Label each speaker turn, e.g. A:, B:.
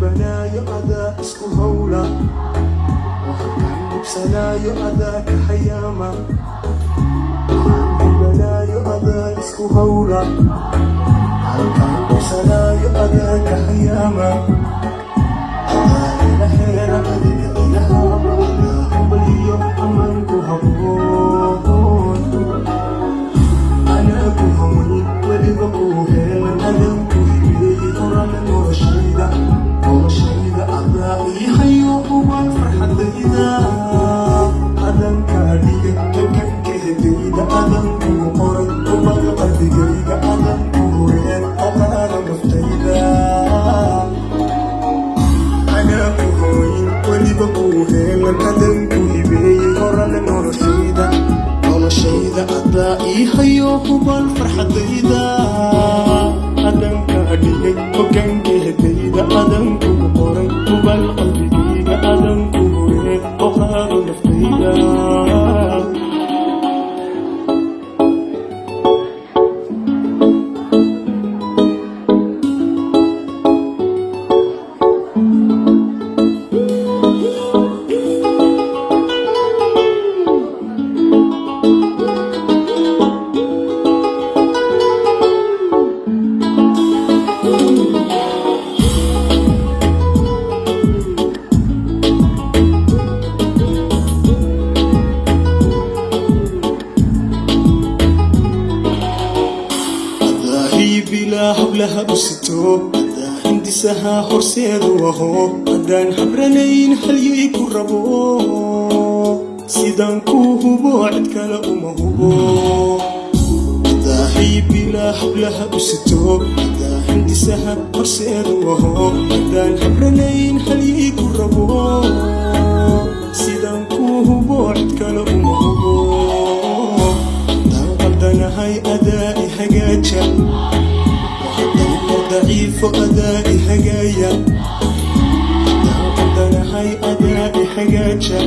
A: بنايا أذا أسكو هولا وحبايب بسنايا أذا كحياما وحبايب بنايا أذا أسكو هولا سلايا أذا كحياما أذا إلى حين أذا adan kaa dhigay hogaanka hedayda adan kugu qoray hubaan qalbigayga adan ku hureen oqaado horseedu aho haddaan habranayn halyay ku rabo sidaan kuu hubo cid kale uma hubo adaahi bilaa hablaha u sito adaa hindisaha horseedu aho haddaan habranayn halyay ku rabo ضعيف أدائي هجايا حدان قدنهاي أدائي حجاجة